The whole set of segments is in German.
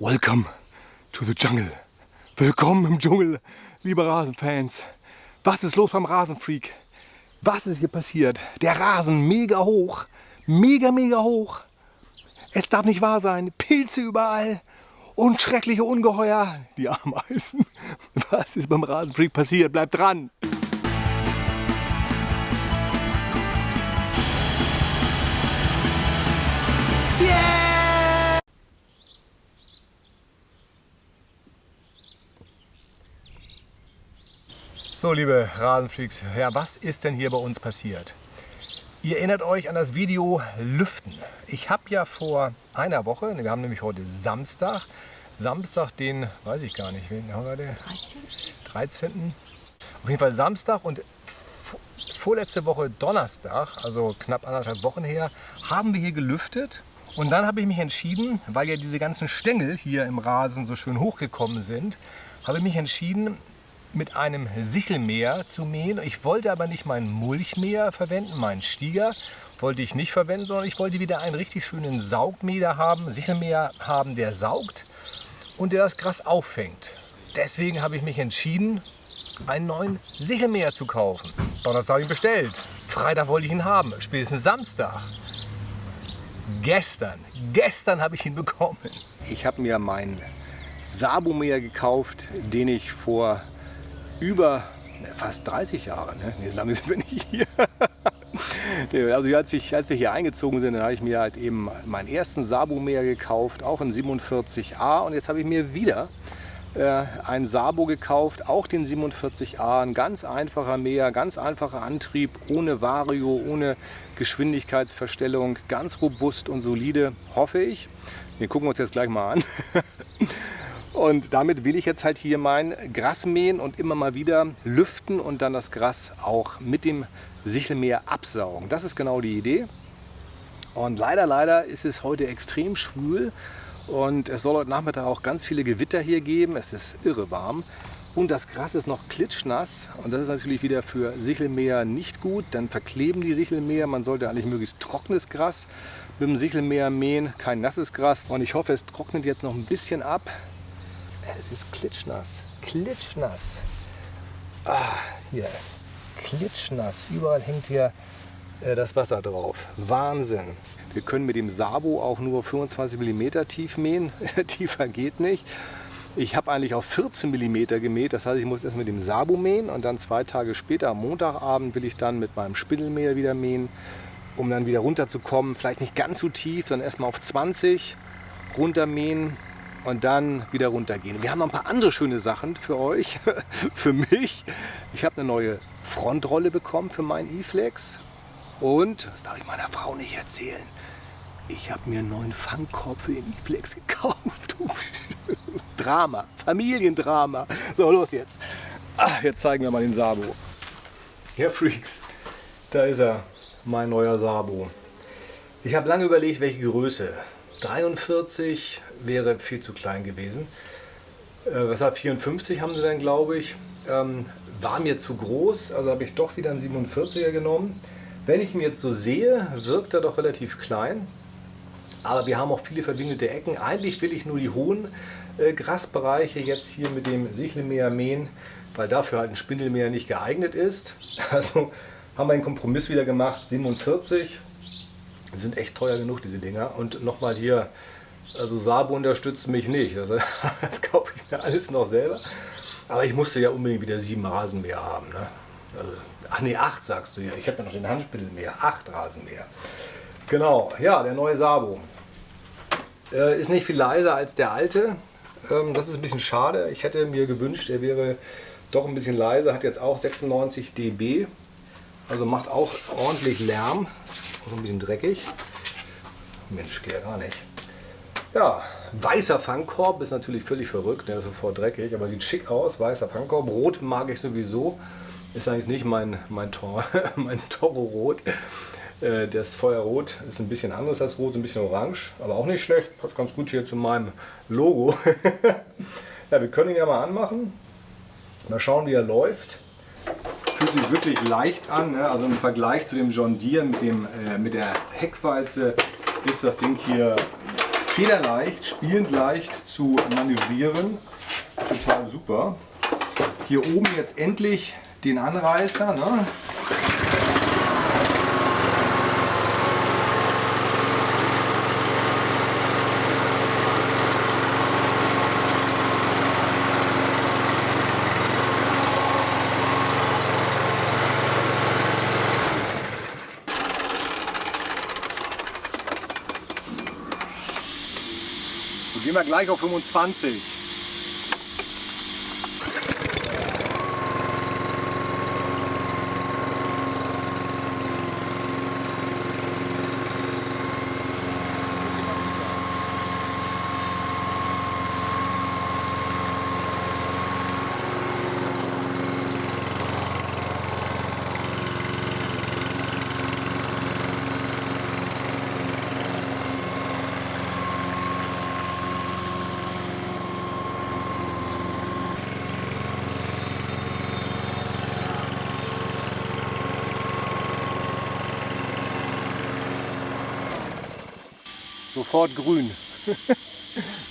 Welcome to the jungle. Willkommen im Dschungel, liebe Rasenfans. Was ist los beim Rasenfreak? Was ist hier passiert? Der Rasen mega hoch, mega, mega hoch. Es darf nicht wahr sein. Pilze überall und schreckliche Ungeheuer, die Ameisen. Was ist beim Rasenfreak passiert? Bleibt dran. So, liebe Rasenfreaks, ja, was ist denn hier bei uns passiert? Ihr erinnert euch an das Video Lüften. Ich habe ja vor einer Woche, wir haben nämlich heute Samstag, Samstag den, weiß ich gar nicht, wen haben wir den? 13. 13. Auf jeden Fall Samstag und vorletzte Woche Donnerstag, also knapp anderthalb Wochen her, haben wir hier gelüftet. Und dann habe ich mich entschieden, weil ja diese ganzen Stängel hier im Rasen so schön hochgekommen sind, habe ich mich entschieden, mit einem Sichelmäher zu mähen. Ich wollte aber nicht meinen Mulchmäher verwenden, meinen Stieger wollte ich nicht verwenden, sondern ich wollte wieder einen richtig schönen Saugmäher haben, Sichelmäher haben, der saugt und der das Gras auffängt. Deswegen habe ich mich entschieden, einen neuen Sichelmäher zu kaufen. Donnerstag habe ich bestellt. Freitag wollte ich ihn haben, spätestens Samstag. Gestern, gestern habe ich ihn bekommen. Ich habe mir meinen Sabomäher gekauft, den ich vor über fast 30 Jahre, ne? Nee, so lange sind wir nicht hier. also als, ich, als wir hier eingezogen sind, dann habe ich mir halt eben meinen ersten Sabo-Mäher gekauft, auch in 47a und jetzt habe ich mir wieder äh, ein Sabo gekauft, auch den 47a, ein ganz einfacher Mäher, ganz einfacher Antrieb, ohne Vario, ohne Geschwindigkeitsverstellung, ganz robust und solide, hoffe ich. Den gucken wir uns jetzt gleich mal an. Und damit will ich jetzt halt hier mein Gras mähen und immer mal wieder lüften und dann das Gras auch mit dem Sichelmäher absaugen. Das ist genau die Idee. Und leider, leider ist es heute extrem schwül und es soll heute Nachmittag auch ganz viele Gewitter hier geben. Es ist irre warm. Und das Gras ist noch klitschnass und das ist natürlich wieder für Sichelmäher nicht gut. Dann verkleben die Sichelmäher. Man sollte eigentlich möglichst trockenes Gras mit dem Sichelmäher mähen, kein nasses Gras. Und ich hoffe, es trocknet jetzt noch ein bisschen ab. Es ist klitschnass. Klitschnass. Ah, hier. Klitschnass. Überall hängt hier äh, das Wasser drauf. Wahnsinn. Wir können mit dem Sabo auch nur 25 mm tief mähen. Tiefer geht nicht. Ich habe eigentlich auf 14 mm gemäht, das heißt, ich muss erst mit dem Sabo mähen und dann zwei Tage später, am Montagabend, will ich dann mit meinem Spindelmäher wieder mähen, um dann wieder runterzukommen. Vielleicht nicht ganz so tief, dann erstmal auf 20 runtermähen und dann wieder runtergehen. Wir haben noch ein paar andere schöne Sachen für euch, für mich. Ich habe eine neue Frontrolle bekommen für meinen E-Flex und, das darf ich meiner Frau nicht erzählen, ich habe mir einen neuen Fangkorb für den E-Flex gekauft. Drama, Familiendrama. So, los jetzt. Ach, jetzt zeigen wir mal den Sabo. Ja, Freaks, da ist er, mein neuer Sabo. Ich habe lange überlegt, welche Größe. 43 wäre viel zu klein gewesen. Äh, weshalb 54 haben sie dann, glaube ich. Ähm, war mir zu groß, also habe ich doch wieder einen 47er genommen. Wenn ich ihn jetzt so sehe, wirkt er doch relativ klein. Aber wir haben auch viele verbindete Ecken. Eigentlich will ich nur die hohen äh, Grasbereiche jetzt hier mit dem Sichelmäher mähen, weil dafür halt ein Spindelmäher nicht geeignet ist. Also haben wir einen Kompromiss wieder gemacht, 47. sind echt teuer genug, diese Dinger. Und nochmal hier also Sabo unterstützt mich nicht. Also, das kaufe ich mir alles noch selber. Aber ich musste ja unbedingt wieder sieben Rasenmäher haben. Ne? Also, ach nee, acht sagst du ja. Ich habe ja noch den Handspindelmäher. Acht Rasenmäher. Genau, ja, der neue Sabo. Äh, ist nicht viel leiser als der alte. Ähm, das ist ein bisschen schade. Ich hätte mir gewünscht, er wäre doch ein bisschen leiser. Hat jetzt auch 96 dB. Also macht auch ordentlich Lärm. Auch ein bisschen dreckig. Mensch, geht ja gar nicht. Ja, weißer Fangkorb ist natürlich völlig verrückt, der ist sofort dreckig, aber sieht schick aus, weißer Fangkorb. Rot mag ich sowieso, ist eigentlich nicht mein, mein, Tor, mein Toro-Rot. Äh, das Feuerrot ist ein bisschen anders als Rot, ein bisschen orange, aber auch nicht schlecht. Passt ganz gut hier zu meinem Logo. ja, wir können ihn ja mal anmachen. Mal schauen, wie er läuft. Fühlt sich wirklich leicht an, ne? also im Vergleich zu dem John Deere mit, dem, äh, mit der Heckwalze ist das Ding hier federleicht, spielend leicht zu manövrieren. Total super. Hier oben jetzt endlich den Anreißer. Ne? Wir gleich auf 25. Sofort grün.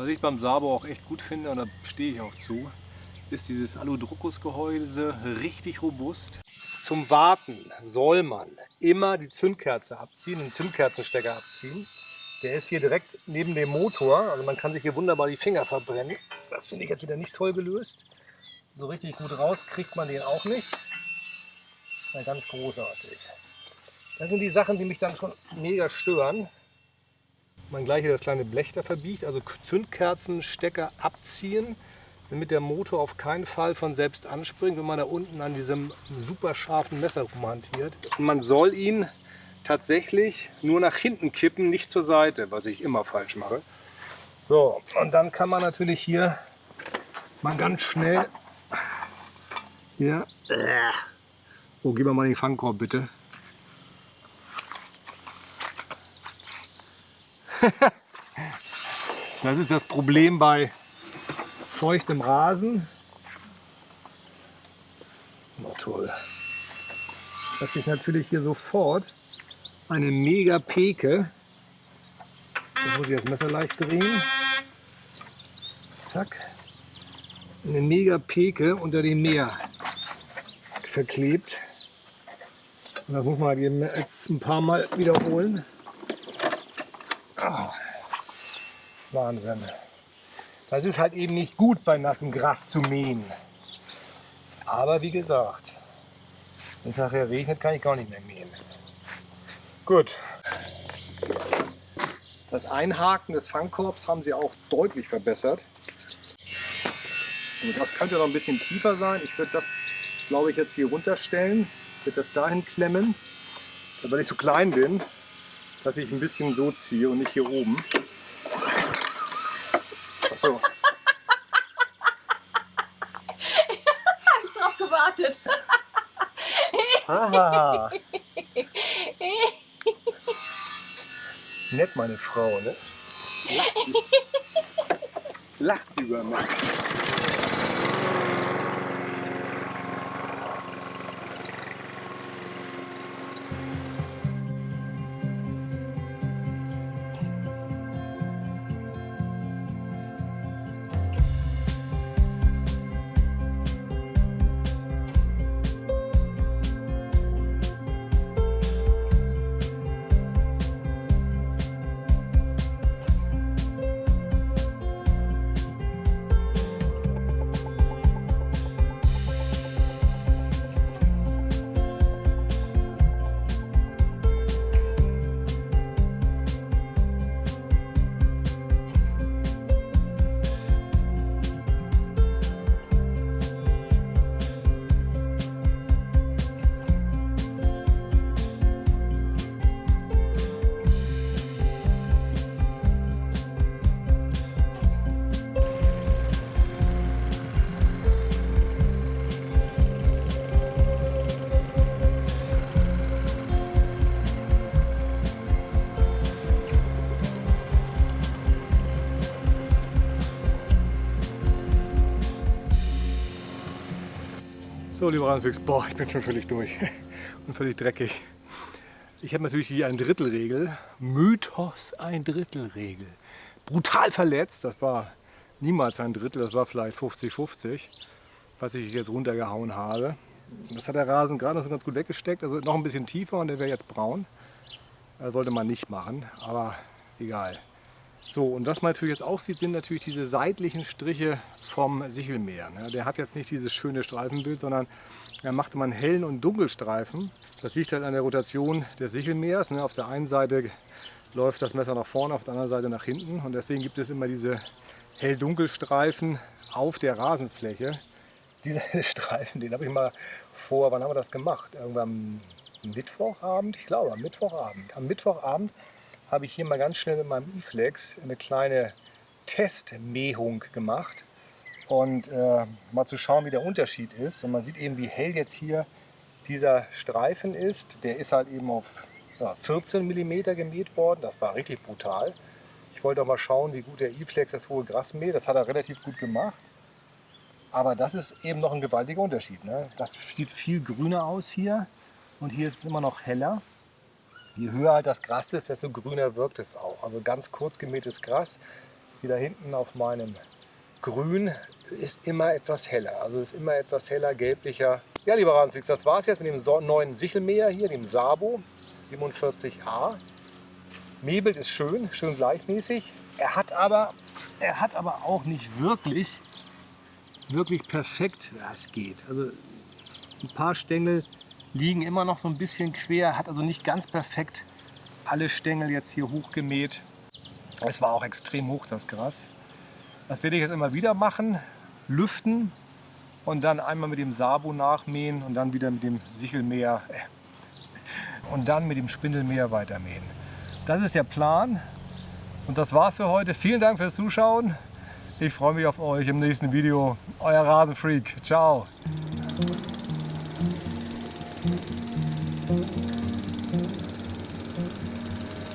Was ich beim Sabo auch echt gut finde, und da stehe ich auch zu, ist dieses Aludruckgehäuse richtig robust. Zum Warten soll man immer die Zündkerze abziehen, den Zündkerzenstecker abziehen. Der ist hier direkt neben dem Motor, also man kann sich hier wunderbar die Finger verbrennen. Das finde ich jetzt wieder nicht toll gelöst. So richtig gut raus kriegt man den auch nicht. Ja, ganz großartig. Das sind die Sachen, die mich dann schon mega stören man gleich hier das kleine Blech da verbiegt, also Zündkerzenstecker abziehen, damit der Motor auf keinen Fall von selbst anspringt, wenn man da unten an diesem super scharfen Messer rumhantiert. Und man soll ihn tatsächlich nur nach hinten kippen, nicht zur Seite, was ich immer falsch mache. So, und dann kann man natürlich hier mal ganz schnell hier, oh, gib mir mal den Fangkorb bitte. das ist das Problem bei feuchtem Rasen. Na toll. Dass ich natürlich hier sofort eine mega Peke, jetzt muss ich das Messer leicht drehen, zack, eine mega Peke unter dem Meer verklebt. Und das muss man jetzt ein paar Mal wiederholen. Ah, Wahnsinn. Das ist halt eben nicht gut bei nassem Gras zu mähen. Aber wie gesagt, wenn es nachher regnet, kann ich gar nicht mehr mähen. Gut. Das Einhaken des Fangkorbs haben sie auch deutlich verbessert. Und das könnte noch ein bisschen tiefer sein. Ich würde das, glaube ich, jetzt hier runterstellen. Ich würde das dahin klemmen, weil ich so klein bin dass ich ein bisschen so ziehe und nicht hier oben. Achso. Habe ich drauf gewartet. Haha. Nett meine Frau, ne? Lacht sie, Lacht sie über mich. So, lieber Rasenfix, boah, ich bin schon völlig durch und völlig dreckig. Ich habe natürlich hier ein Drittelregel. Mythos ein Drittelregel. Brutal verletzt, das war niemals ein Drittel, das war vielleicht 50-50, was ich jetzt runtergehauen habe. Das hat der Rasen gerade noch so ganz gut weggesteckt, also noch ein bisschen tiefer und der wäre jetzt braun. Das sollte man nicht machen, aber egal. So, und was man natürlich jetzt auch sieht, sind natürlich diese seitlichen Striche vom Sichelmäher. Ne? Der hat jetzt nicht dieses schöne Streifenbild, sondern er machte man hellen und Dunkelstreifen. Das liegt halt an der Rotation des Sichelmähers. Ne? Auf der einen Seite läuft das Messer nach vorne, auf der anderen Seite nach hinten. Und deswegen gibt es immer diese hell-dunkel-Streifen auf der Rasenfläche. Dieser Streifen, den habe ich mal vor, wann haben wir das gemacht? Irgendwann am Mittwochabend, ich glaube am Mittwochabend. Am Mittwochabend habe ich hier mal ganz schnell mit meinem E-Flex eine kleine Testmähung gemacht und äh, mal zu schauen, wie der Unterschied ist. Und man sieht eben, wie hell jetzt hier dieser Streifen ist. Der ist halt eben auf ja, 14 mm gemäht worden. Das war richtig brutal. Ich wollte auch mal schauen, wie gut der E-Flex das hohe Gras mäht. Das hat er relativ gut gemacht. Aber das ist eben noch ein gewaltiger Unterschied. Ne? Das sieht viel grüner aus hier und hier ist es immer noch heller. Je höher halt das Gras ist, desto grüner wirkt es auch. Also ganz kurz gemähtes Gras, wie da hinten auf meinem Grün, ist immer etwas heller. Also ist immer etwas heller, gelblicher. Ja, lieber Radenfix, das war es jetzt mit dem neuen Sichelmäher hier, dem Sabo 47a. Mäbelt ist schön, schön gleichmäßig. Er hat aber, er hat aber auch nicht wirklich, wirklich perfekt, ja, es geht. Also ein paar Stängel liegen immer noch so ein bisschen quer, hat also nicht ganz perfekt alle Stängel jetzt hier hochgemäht. Es war auch extrem hoch, das Gras. Das werde ich jetzt immer wieder machen, lüften und dann einmal mit dem Sabo nachmähen und dann wieder mit dem Sichelmäher äh, und dann mit dem Spindelmäher weitermähen. Das ist der Plan und das war's für heute. Vielen Dank fürs Zuschauen. Ich freue mich auf euch im nächsten Video. Euer Rasenfreak. Ciao.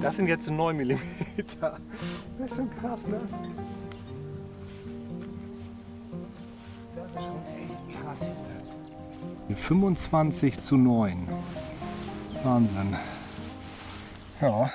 Das sind jetzt 9 mm. Das ist schon krass, ne? Das ist schon echt krass hier. 25 zu 9. Wahnsinn. Ja.